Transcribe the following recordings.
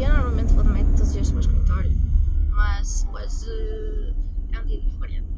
Eu normalmente vou de metro todos os dias para o escritório, mas hoje é um dia diferente.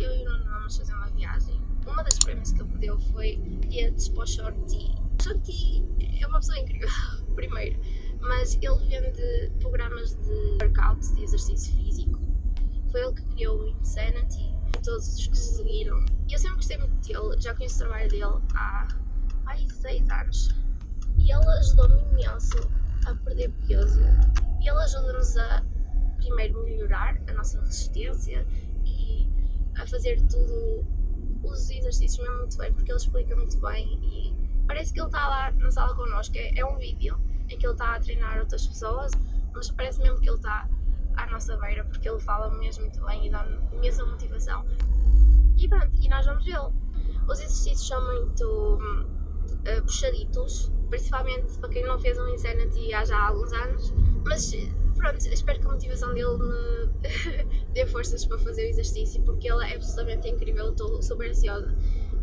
Eu e o Nuno vamos fazer uma viagem. Uma das prémios que ele me deu foi bilhetes para o Shorty. Shorty é uma pessoa incrível, primeiro, mas ele vende programas de workout, de exercício físico. Foi ele que criou o Insanity e todos os que se seguiram. Eu sempre gostei muito dele, já conheço o trabalho dele há, há seis anos. E ele ajudou-me imenso a perder peso. E ele ajuda-nos a primeiro melhorar a nossa resistência e a fazer tudo os exercícios mesmo muito bem, porque ele explica muito bem e parece que ele está lá na sala connosco. É, é um vídeo em que ele está a treinar outras pessoas, mas parece mesmo que ele está à nossa beira, porque ele fala mesmo muito bem e dá-me imensa motivação. E pronto, e nós vamos vê-lo. Os exercícios são muito uh, puxaditos, principalmente para quem não fez um Insanity há já alguns anos, mas pronto, espero que a motivação dele me dê forças para fazer o exercício, porque ele é absolutamente incrível, estou super ansiosa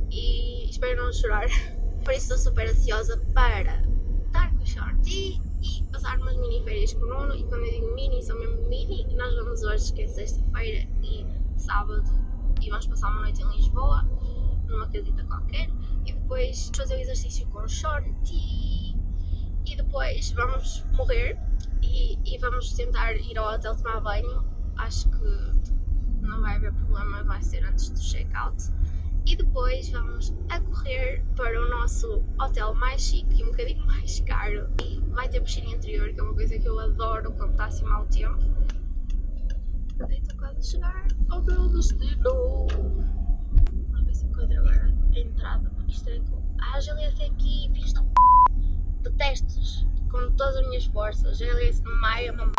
e espero não chorar. Por isso estou super ansiosa para estar com o Shorty e passar umas mini férias com o Nuno. E quando eu digo mini, são mesmo mini. Nós vamos hoje, que é sexta-feira e sábado, e vamos passar uma noite em Lisboa, numa casita qualquer. E depois fazer o exercício com o Shorty. Depois vamos morrer e, e vamos tentar ir ao hotel tomar banho. Acho que não vai haver problema, vai ser antes do check-out. E depois vamos a correr para o nosso hotel mais chique e um bocadinho mais caro. E vai ter piscina interior que é uma coisa que eu adoro quando está assim mau tempo. Estou quase a chegar ao meu destino. Vamos ver se encontro agora a entrada porque isto é com GLS é aqui, da p... detestos com todas as minhas forças no meio é uma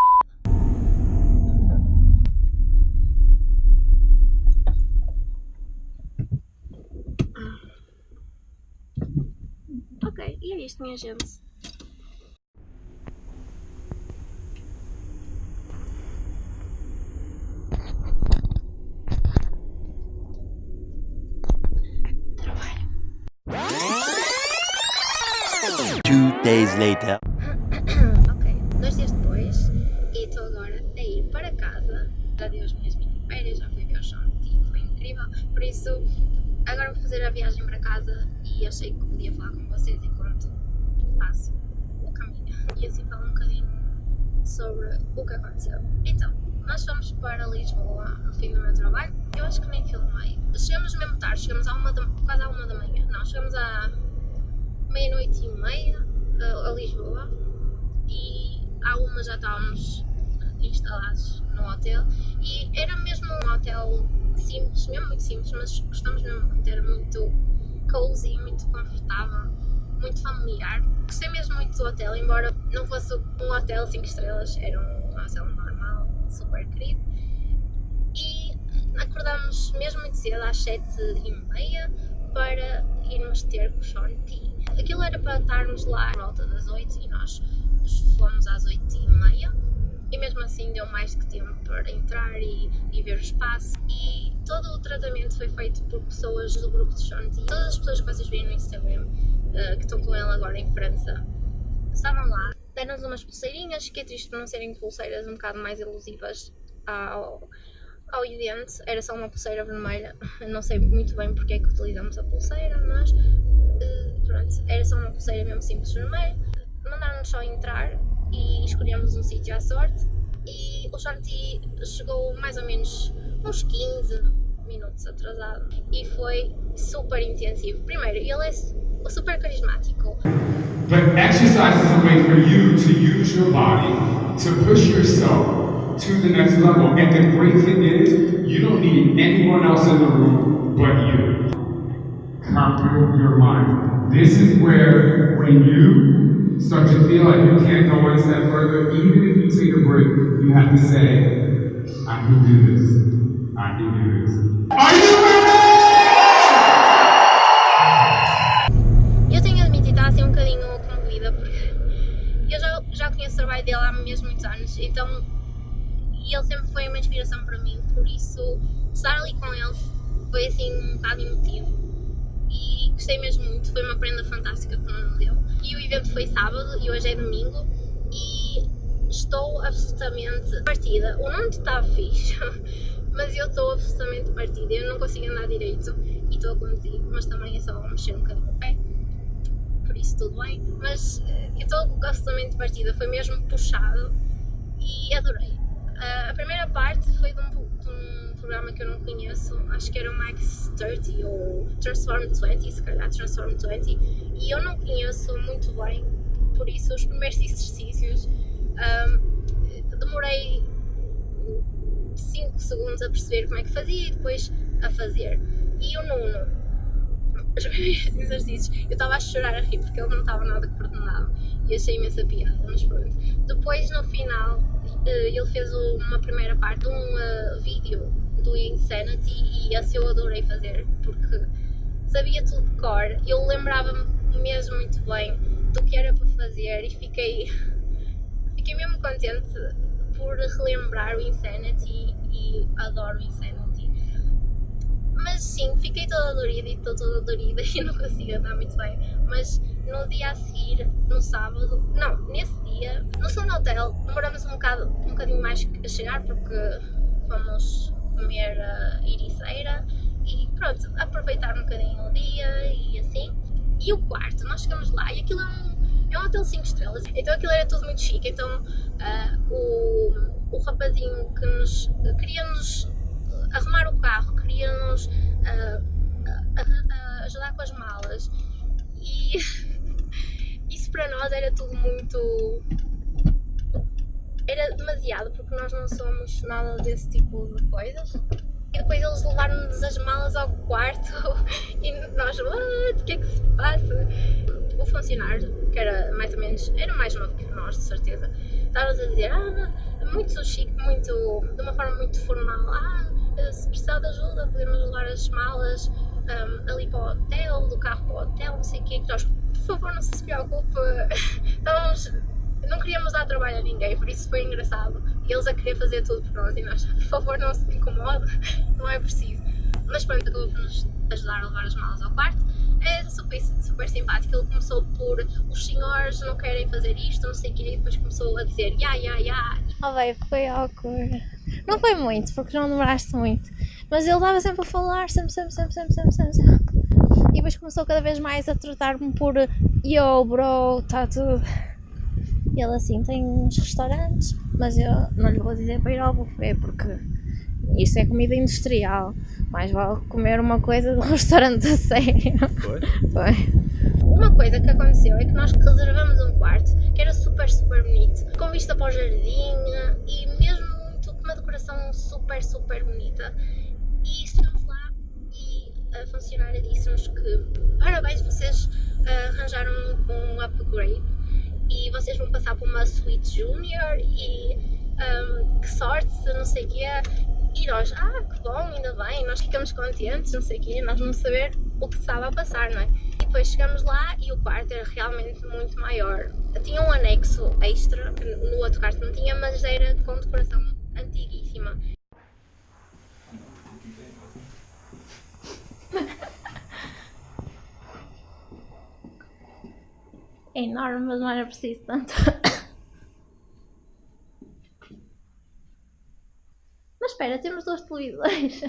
E é isto, minha gente. Later. ok, dois dias depois e estou agora a ir para casa. Já dei as minhas mini férias, já fui ver o chão, foi incrível. Por isso, agora vou fazer a viagem para casa e achei que podia falar com vocês enquanto faço o caminho e assim falar um bocadinho sobre o que aconteceu. Então, nós fomos para Lisboa no fim do meu trabalho, eu acho que nem filmei. Chegamos mesmo tarde, chegamos à uma da, quase à uma da manhã, não, chegamos à meia-noite e meia a, a Lisboa e à uma já estávamos instalados no hotel e era mesmo um hotel simples, mesmo muito simples, mas gostamos mesmo muito, era muito cozy, muito confortável, muito familiar. Gostei mesmo muito do hotel, embora não fosse um hotel 5 estrelas, era um hotel normal, super querido. E acordamos mesmo muito cedo, às 7 e meia, para irmos ter com o Sean T. Aquilo era para estarmos lá à volta das 8 e nós fomos às 8 e meia e mesmo assim deu mais que tempo para entrar e, e ver o espaço e todo o tratamento foi feito por pessoas do grupo de Shanti. Todas as pessoas que vocês veem no Instagram, uh, que estão com ele agora em França, estavam lá. Deram-nos umas pulseirinhas, que é triste por não serem pulseiras um bocado mais elusivas ao, ao idente. Era só uma pulseira vermelha, não sei muito bem porque é que utilizamos a pulseira, mas uh, pronto, era só uma pulseira mesmo simples vermelha. Mandaram-nos só entrar e escolhemos um sítio à sorte e o Shanti chegou mais ou menos uns 15 minutos atrasado e foi super intensivo. Primeiro, ele é super carismático. But exercise is a way for you to use your body to push yourself to the next level. And the great thing is, you don't need anyone else in the room but you. Conquer your mind. This is where, when you start to feel like you can't go one step further, even if you take a break, you have to say, I can do this. I can do this. Are you ready? Eu tenho assim um bocadinho porque eu já, já conheço o trabalho dele há mesmo muitos anos, então e ele sempre foi uma inspiração para mim, por isso estar ali com ele foi assim um bocado emotivo e gostei mesmo muito, foi uma prenda fantástica que o me deu. E o evento foi sábado e hoje é domingo e estou absolutamente partida. O nome está fixe, mas eu estou absolutamente partida. Eu não consigo andar direito e estou a conduzir, mas também é só mexer um bocadinho o pé. Por isso tudo bem. Mas eh, eu estou absolutamente partida. Foi mesmo puxado e adorei. Uh, a primeira parte foi de um, de um, programa que eu não conheço, acho que era o Max 30 ou Transform 20, se calhar Transform 20, e eu não conheço muito bem, por isso os primeiros exercícios um, demorei 5 segundos a perceber como é que fazia e depois a fazer. E o Nuno, os primeiros exercícios, eu estava a chorar a rir porque ele não estava nada coordenado e achei imensa piada, mas pronto. Depois no final ele fez uma primeira parte de um uh, vídeo do Insanity e esse eu adorei fazer porque sabia tudo de cor, eu lembrava-me mesmo muito bem do que era para fazer e fiquei, fiquei mesmo contente por relembrar o Insanity e adoro o Insanity. Mas sim, fiquei toda dorida e estou toda dorida e não consigo andar muito bem. Mas no dia a seguir, no sábado, não, nesse dia, no segundo hotel, demoramos um, bocado, um bocadinho mais a chegar porque fomos comer a iriceira e pronto, aproveitar um bocadinho o dia e assim. E o quarto, nós chegamos lá e aquilo é um, é um hotel 5 estrelas, então aquilo era tudo muito chique, então uh, o, o rapazinho que nos queria-nos arrumar o carro, queria-nos uh, ajudar com as malas e para nós era tudo muito. Era demasiado, porque nós não somos nada desse tipo de coisas. E depois eles levaram-nos as malas ao quarto e nós, what? O que é que se passa? O funcionário, que era mais ou menos, era mais novo que nós, de certeza, estava-nos a dizer, ah, muito chique, muito, de uma forma muito formal, ah, se precisar de ajuda, podemos levar as malas um, ali para o hotel, do carro para o hotel, não sei o quê, que nós, por favor, não se preocupe, estávamos, não queríamos dar trabalho a ninguém, por isso foi engraçado. Eles a querer fazer tudo por nós e nós, por favor, não se incomode, não é preciso. Mas pronto, acabou por nos ajudar a levar as malas ao quarto. É super, super simpático. Ele começou por os senhores não querem fazer isto, não sei o quê, e depois começou a dizer ya, ya, ya. Oh, bem, foi awkward. Não foi muito, porque não demoraste muito. Mas ele estava sempre a falar, sempre, sempre, sempre, sempre, sempre, sempre. E depois começou cada vez mais a tratar-me por Yo, bro, está tudo. E ele assim, tem uns restaurantes, mas eu não lhe vou dizer para ir ao buffet, porque isso é comida industrial. Mais vale comer uma coisa de um restaurante a sério. Foi? Foi. Uma coisa que aconteceu é que nós reservamos um quarto que era super, super bonito, com vista para o jardim e mesmo muito, com uma decoração super, super bonita. E chegamos lá e a funcionária disse-nos que parabéns, vocês uh, arranjaram um upgrade e vocês vão passar por uma suite junior e um, que sorte, não sei o quê. E nós, ah, que bom, ainda bem, nós ficamos contentes, não sei o quê, nós vamos saber o que estava a passar, não é? E depois chegamos lá e o quarto era realmente muito maior. Tinha um anexo extra, no outro quarto não tinha, mas era com decoração antiguíssima. É enorme, mas não era preciso tanto. Mas espera, temos dois televisores.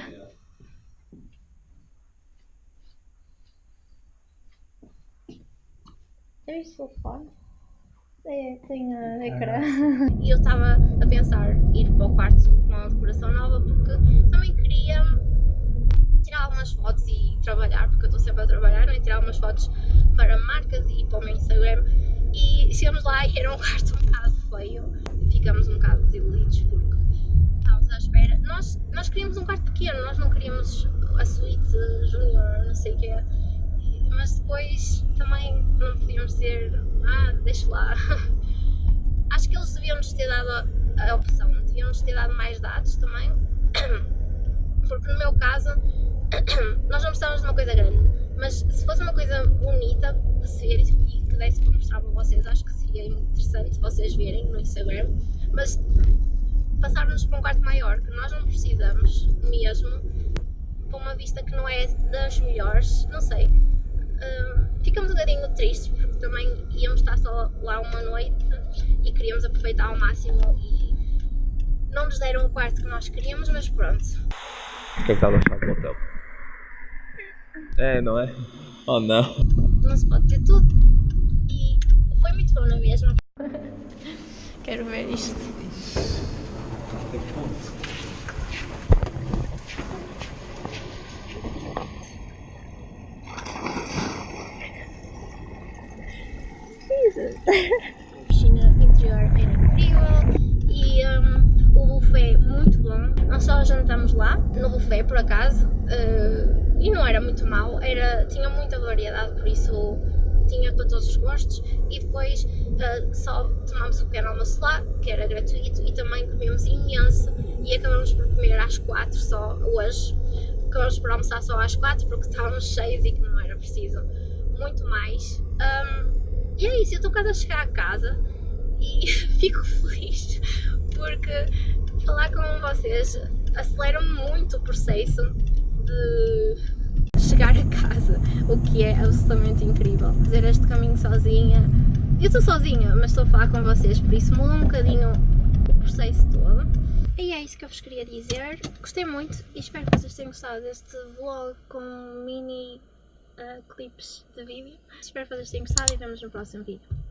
É isto o telefone? É, tem a ecrã. E eu estava a pensar ir para o quarto com uma decoração nova porque também queria tirar algumas fotos e trabalhar, porque eu estou sempre a trabalhar, né? tirar algumas fotos para marcas e para o meu Instagram. E chegamos lá e era um quarto um bocado feio, ficamos um bocado desiludidos porque estávamos à espera. Nós, nós queríamos um quarto pequeno, nós não queríamos a suíte júnior, não sei o que é. Mas depois também não podíamos dizer, ah, deixa lá. Acho que eles deviam nos ter dado a, opção, deviam nos ter dado mais dados também. Porque no meu caso, nós não precisávamos de uma coisa grande, mas se fosse uma coisa bonita de ser e que desse para mostrar para vocês, acho que seria interessante vocês verem no Instagram. Mas passar-nos para um quarto maior, que nós não precisamos mesmo, para uma vista que não é das melhores, não sei. Uh, ficamos um bocadinho tristes porque também íamos estar só lá uma noite e queríamos aproveitar ao máximo e Não nos deram o quarto que nós queríamos, mas pronto. O que é que estás a achar do hotel? É, não é? Oh não. Não se pode ter tudo. E foi muito bom na mesma. Quero ver isto. Até ponto? A piscina interior era incrível e hum, o buffet muito bom. Nós só jantamos lá, no buffet por acaso, eh, e não era muito mau, era, tinha muita variedade, por isso tinha para todos os gostos. E depois eh, só tomámos o pequeno almoço lá, que era gratuito, e também comemos imenso. E acabamos por comer às quatro só hoje. Acabamos por almoçar só às quatro porque estávamos cheios e que não era preciso muito mais. Hum, e é isso, eu estou quase a chegar a casa e fico feliz porque falar com vocês acelera muito o processo de chegar a casa, o que é absolutamente incrível. Fazer este caminho sozinha. Eu estou sozinha, mas estou a falar com vocês, por isso muda um bocadinho o processo todo. E é isso que eu vos queria dizer. Gostei muito e espero que vocês tenham gostado deste vlog com mini uh, clipes de vídeo. Espero que vocês tenham gostado e vemos no próximo vídeo.